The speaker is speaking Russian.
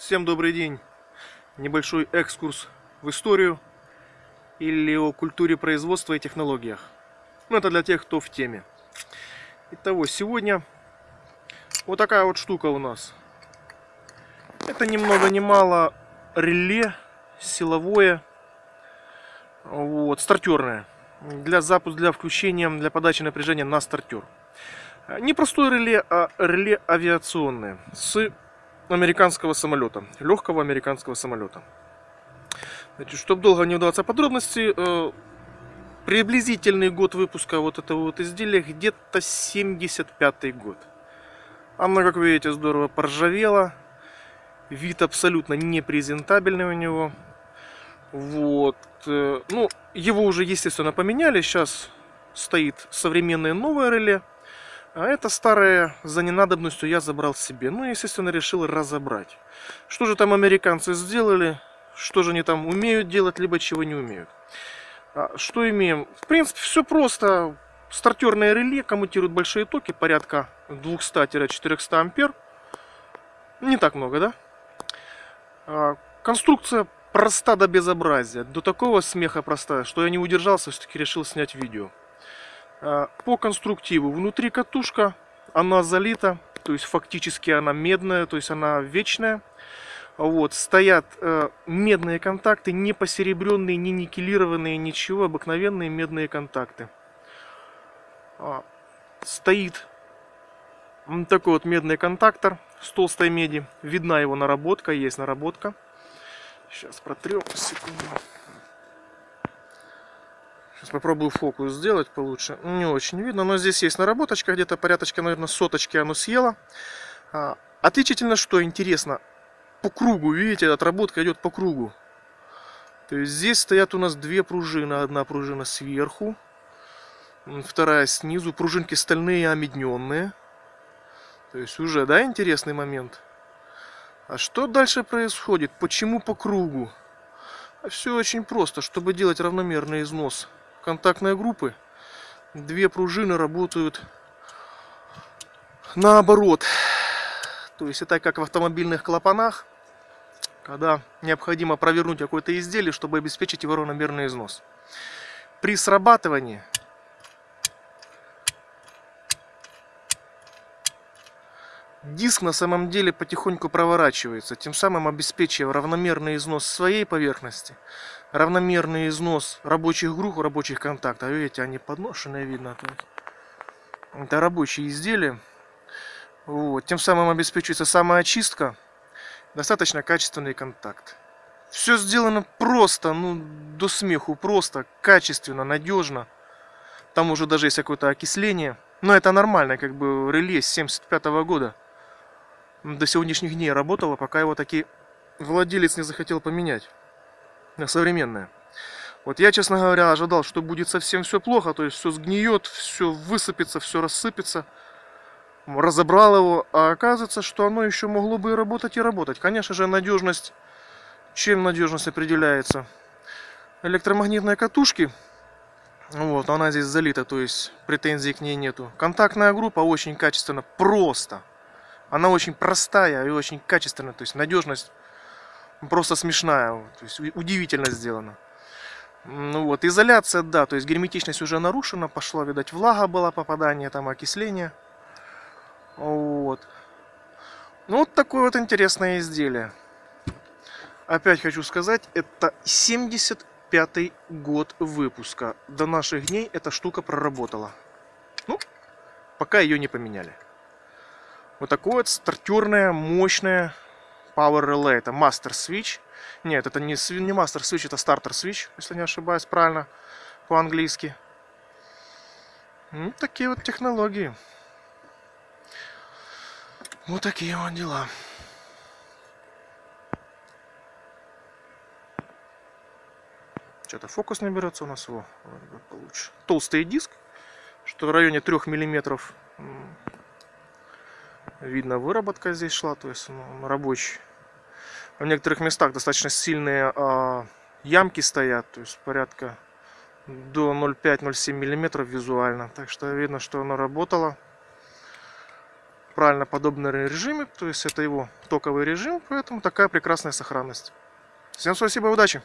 Всем добрый день! Небольшой экскурс в историю или о культуре производства и технологиях. Ну, это для тех, кто в теме. Итого, сегодня вот такая вот штука у нас. Это ни много ни мало реле силовое, вот, стартерное. Для запуска, для включения, для подачи напряжения на стартер. Не простое реле, а реле авиационное с американского самолета, легкого американского самолета. Значит, чтобы долго не удаваться подробности, э, приблизительный год выпуска вот этого вот изделия где-то 75 год. Оно, как видите, здорово поржавело. Вид абсолютно непрезентабельный у него. Вот. Э, ну, его уже, естественно, поменяли. Сейчас стоит современное новое реле. А это старое за ненадобностью я забрал себе. Ну, естественно, решил разобрать. Что же там американцы сделали, что же они там умеют делать, либо чего не умеют. А, что имеем? В принципе, все просто. Стартерное реле коммутирует большие токи, порядка 200-400 ампер. Не так много, да? А, конструкция проста до безобразия. До такого смеха простая, что я не удержался, все-таки решил снять видео. Э, по конструктиву внутри катушка, она залита, то есть фактически она медная, то есть она вечная. Вот, стоят э, медные контакты, не посеребренные, не никелированные, ничего, обыкновенные медные контакты. А, стоит такой вот медный контактор с толстой меди. Видна его наработка, есть наработка. Сейчас протрем, секунду. Сейчас попробую фокус сделать получше. Не очень видно, но здесь есть наработочка, где-то порядочка, наверное, соточки оно съело. А, отличительно, что интересно, по кругу, видите, отработка идет по кругу. То есть здесь стоят у нас две пружины. Одна пружина сверху, вторая снизу. Пружинки стальные, омедненные. То есть уже, да, интересный момент. А что дальше происходит? Почему по кругу? Все очень просто. Чтобы делать равномерный износ контактной группы две пружины работают наоборот. То есть это как в автомобильных клапанах, когда необходимо провернуть какое-то изделие, чтобы обеспечить его равномерный износ. При срабатывании Диск на самом деле потихоньку проворачивается, тем самым обеспечивая равномерный износ своей поверхности, равномерный износ рабочих групп, рабочих контактов. Видите, они подношенные, видно. Это рабочие изделия. Вот. Тем самым обеспечивается самоочистка, достаточно качественный контакт. Все сделано просто, ну, до смеху, просто, качественно, надежно. Там уже даже есть какое-то окисление. Но это нормально, как бы реле с 75 -го года до сегодняшних дней работало, пока его таки владелец не захотел поменять на современное. Вот я, честно говоря, ожидал, что будет совсем все плохо, то есть все сгниет, все высыпется, все рассыпется. Разобрал его, а оказывается, что оно еще могло бы и работать, и работать. Конечно же, надежность, чем надежность определяется? Электромагнитные катушки, вот, она здесь залита, то есть претензий к ней нету. Контактная группа очень качественно, просто. Она очень простая и очень качественная, то есть надежность просто смешная, то есть удивительно сделана. Ну вот, изоляция, да, то есть герметичность уже нарушена, пошла, видать, влага была, попадание, там, окисление. Вот. Ну, вот такое вот интересное изделие. Опять хочу сказать, это 75 год выпуска. До наших дней эта штука проработала. Ну, пока ее не поменяли. Вот такое вот стартерное, мощное Power Relay. Это Master Switch. Нет, это не, не Master Switch, это Starter Switch, если не ошибаюсь правильно по-английски. Ну, такие вот технологии. Вот такие вот дела. Что-то фокус не берется у нас его получше. Толстый диск, что в районе 3 миллиметров Видно, выработка здесь шла, то есть ну, рабочий. В некоторых местах достаточно сильные а, ямки стоят, то есть порядка до 0,5-0,7 миллиметров визуально. Так что видно, что оно работало. правильно подобный режиме, то есть это его токовый режим, поэтому такая прекрасная сохранность. Всем спасибо, удачи!